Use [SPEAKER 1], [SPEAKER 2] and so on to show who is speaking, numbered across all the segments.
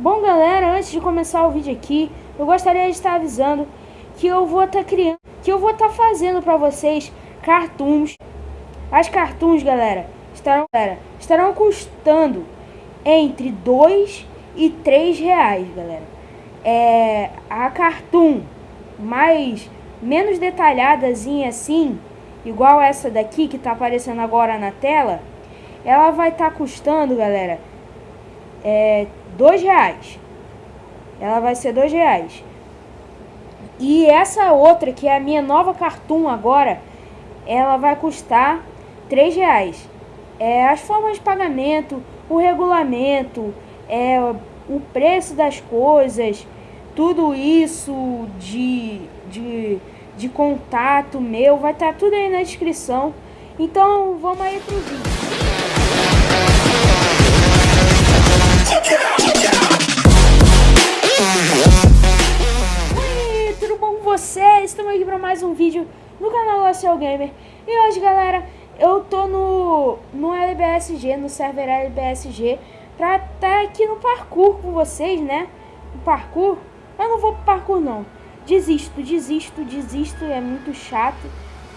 [SPEAKER 1] Bom, galera, antes de começar o vídeo aqui, eu gostaria de estar avisando que eu vou estar criando, que eu vou estar fazendo para vocês cartoons. As cartoons, galera, estarão, galera, estarão custando entre 2 e 3 reais, galera. É, a cartoon mais menos detalhadazinha assim, igual essa daqui que tá aparecendo agora na tela, ela vai estar tá custando, galera, é, dois reais. Ela vai ser dois reais. E essa outra, que é a minha nova cartoon agora, ela vai custar três reais. É, as formas de pagamento, o regulamento, é, o preço das coisas, tudo isso de, de, de contato meu, vai estar tá tudo aí na descrição. Então vamos aí pro vídeo. Mais um vídeo no canal Ocel Gamer. E hoje, galera, eu tô no, no LBSG, no server LBSG, pra estar tá aqui no parkour com vocês, né? No parkour. Eu não vou pro parkour, não. Desisto, desisto, desisto, é muito chato.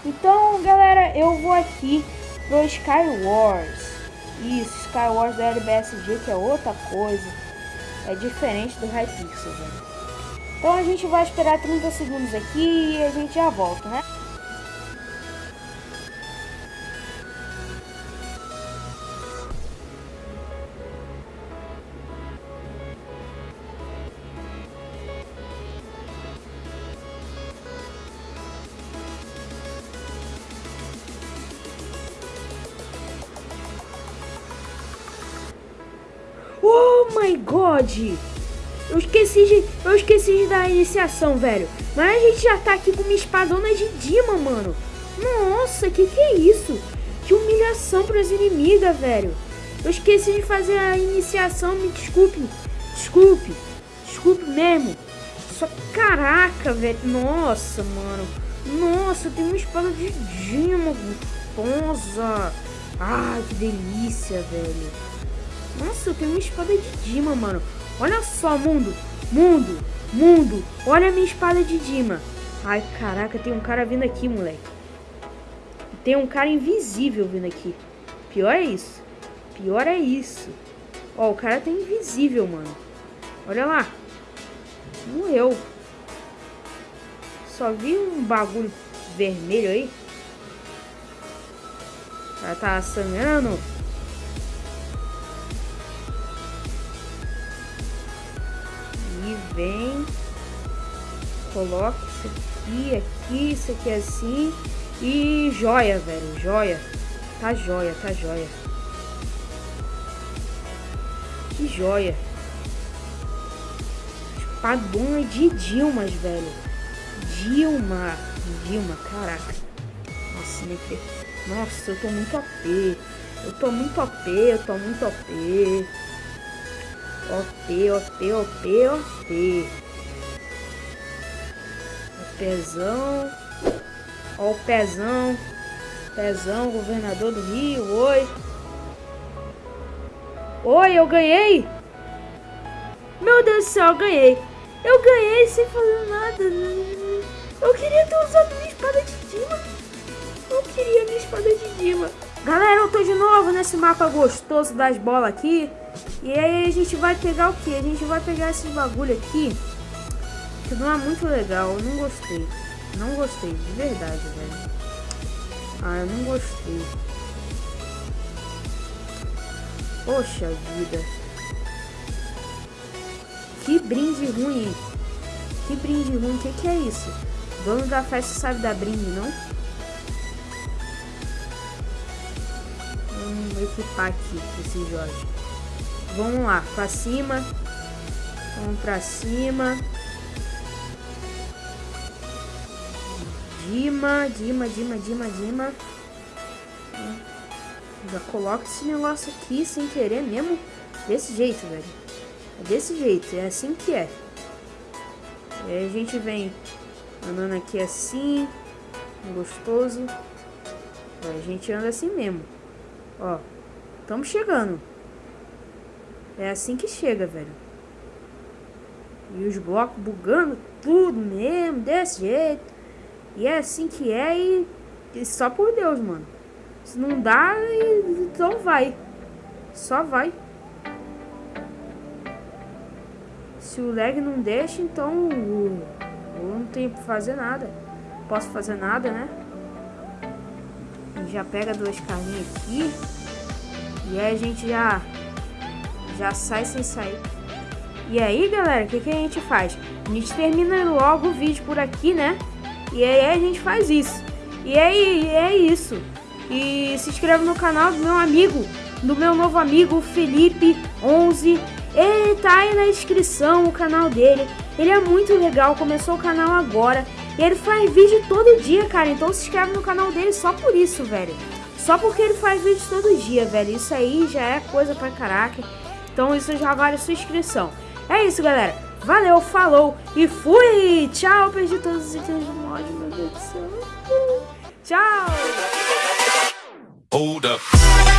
[SPEAKER 1] Então, galera, eu vou aqui pro Sky Wars. Isso, Sky Wars da LBSG, que é outra coisa. É diferente do Hypixel, velho. Então a gente vai esperar 30 segundos aqui e a gente já volta, né? my god! Eu esqueci de. Eu esqueci de dar a iniciação, velho. Mas a gente já tá aqui com uma espadona de Dima, mano. Nossa, que que é isso? Que humilhação pras inimigas, velho. Eu esqueci de fazer a iniciação, me desculpe. Desculpe. Desculpe mesmo. Só caraca, velho. Nossa, mano. Nossa, tem uma espada de Dima gostosa. Ai, que delícia, velho. Nossa, eu tenho uma espada de Dima, mano. Olha só, mundo. Mundo. Mundo. Olha a minha espada de Dima. Ai, caraca, tem um cara vindo aqui, moleque. Tem um cara invisível vindo aqui. Pior é isso. Pior é isso. Ó, o cara tá invisível, mano. Olha lá. Morreu. Só vi um bagulho vermelho aí. Cara tá sangrando. Vem, coloca isso aqui, aqui, isso aqui assim. E joia, velho, joia. Tá joia, tá joia. Que joia. Espadona de Dilmas, velho. Dilma. Dilma, caraca. Nossa, me Nossa, eu tô muito OP. Eu tô muito OP, eu tô muito OP. OP, OP, OP, OP. O pezão. Ó o pezão. Pezão, governador do Rio. Oi. Oi, eu ganhei. Meu Deus do céu, ganhei. Eu ganhei sem fazer nada. Eu queria ter usado minha espada de Dima. Eu queria minha espada de Dima. Galera, eu tô de novo nesse mapa gostoso das bolas aqui. E aí a gente vai pegar o que? A gente vai pegar esses bagulho aqui. Que não é muito legal. Eu não gostei. Não gostei, de verdade, velho. Ah, eu não gostei. Poxa vida. Que brinde ruim. Que brinde ruim. O que, que é isso? O dono da festa sabe dar brinde, não? Vamos equipar aqui esse Jorge. Vamos lá, pra cima. Vamos pra cima. Dima, Dima, Dima, Dima, Dima. Já coloca esse negócio aqui sem querer mesmo. Desse jeito, velho. É desse jeito, é assim que é. Aí a gente vem andando aqui assim. Gostoso. A gente anda assim mesmo. Ó, estamos chegando. É assim que chega, velho. E os blocos bugando tudo mesmo, desse jeito. E é assim que é e, e só por Deus, mano. Se não dá, então vai. Só vai. Se o lag não deixa, então eu não tenho que fazer nada. Posso fazer nada, né? Já pega duas carninhas aqui. E aí a gente já já sai sem sair. E aí, galera, o que, que a gente faz? A gente termina logo o vídeo por aqui, né? E aí a gente faz isso. E aí é isso. E se inscreva no canal do meu amigo, do meu novo amigo Felipe11. Ele tá aí na descrição o canal dele. Ele é muito legal, começou o canal agora. E ele faz vídeo todo dia, cara. Então se inscreve no canal dele só por isso, velho. Só porque ele faz vídeo todo dia, velho. Isso aí já é coisa pra caraca. Então isso já vale sua inscrição. É isso, galera. Valeu, falou e fui! Tchau, perdi todos os itens do mod, meu Deus do céu. Tchau! Hold up.